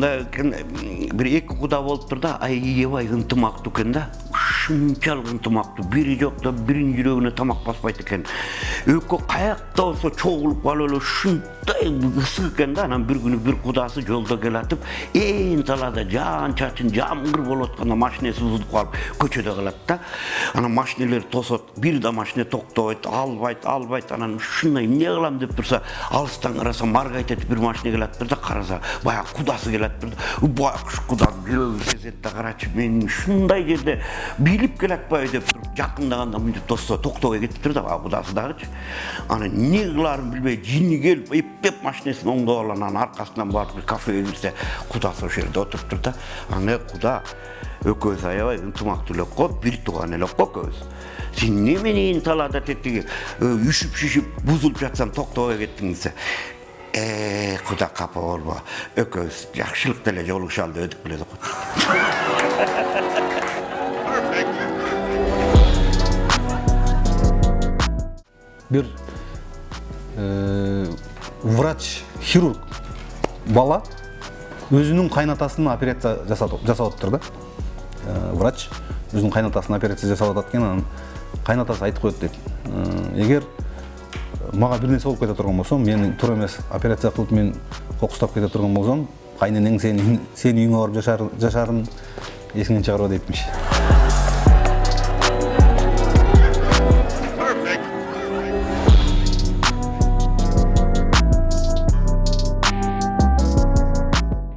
мында экен бир эки куда болуп тур да аябай ынтымактуу экен да. Ушунчалык ынтымактуу бири жокто биринин жүрөгүнө тамак баспайт экен экөө каякта болсо чогулуп калып эле ушундай ысык экен да анан бир күнү бир кудасы жолдо келатып ээн талаада жаан чачын жамгыр болуп атканда машинеси бузулуп калып көчөдө калат да анан машинелер тосот бир да машине токтобойт албайт албайт анан ушундай эмне кылам деп турса алыстан караса маргайт этип бир машине келатыптыр да караса баягы кудасы келатыптыр да байкуш кудам жүрөгү сезет да карачы мен ушундай жерде билип келатпайбы деп туруп жакындаганда мынтип тосто токтобой кетиптир да баягы кудасы дагычы анан эмне кылаарын билбей жини келип эптеп машинесин оңдоп алып анан аркасынан барып бир кафеге кирсе кудасы ошол жерде отуруптур да анан э куда экөөбүз аябай ынтымактуу элек го бир тууган элек го экөөбүз сен неменен талаада тетиги үшүп шишип бузулуп жатсаң токтобой кеттиң десе э куда капа болбо экөөбүз жакшылыкта эле жолугушалы деп өтүп келет го бир врач хирург бала өзүнүн кайнатасына операция жасап атыптыр да врач өзүнүн кайнатасына операция жасап атат экен анан кайнатасы айтып коет дейт эгер мага бир нерсе болуп кете турган болсо мени туура эмес операция кылып мен кокустап кете турган болсом кайненең сени сенин үйүңө барып жашаарын эсиңден чыгарба дейтимиш